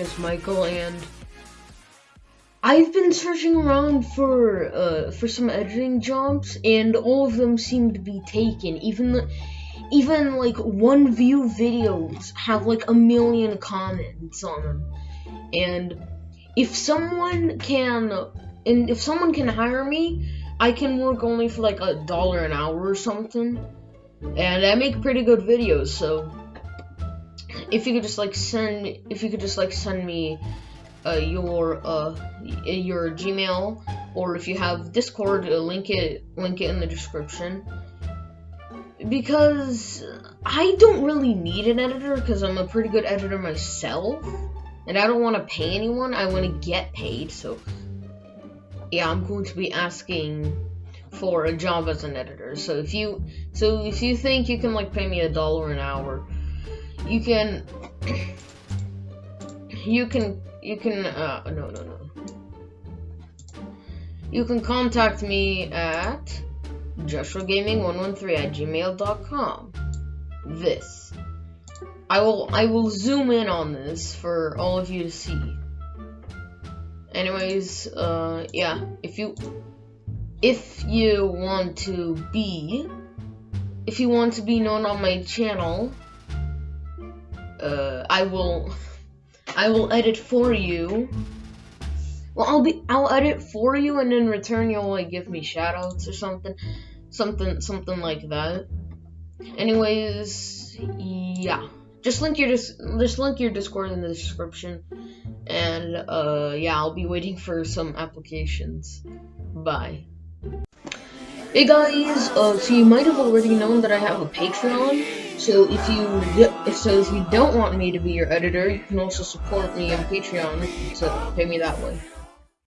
is Michael, and I've been searching around for uh, for some editing jobs, and all of them seem to be taken. Even the, even like one view videos have like a million comments on them, and if someone can, and if someone can hire me, I can work only for like a dollar an hour or something, and I make pretty good videos. So if you could just like send, if you could just like send me uh, your uh, your Gmail, or if you have Discord, uh, link it link it in the description. Because I don't really need an editor because I'm a pretty good editor myself, and I don't want to pay anyone. I want to get paid. So yeah, I'm going to be asking for a job as an editor. So if you so if you think you can like pay me a dollar an hour, you can you can you can uh no no no. You can contact me at joshuagaming113 at gmail.com this. I will i will zoom in on this for all of you to see. Anyways uh yeah if you if you want to be if you want to be known on my channel uh i will I will edit for you. Well, I'll be I'll edit for you, and in return you'll like give me shoutouts or something, something something like that. Anyways, yeah, just link your dis just link your Discord in the description, and uh yeah, I'll be waiting for some applications. Bye. Hey guys, uh, so you might have already known that I have a Patreon. So if you so if you don't want me to be your editor, you can also support me on Patreon to pay me that way.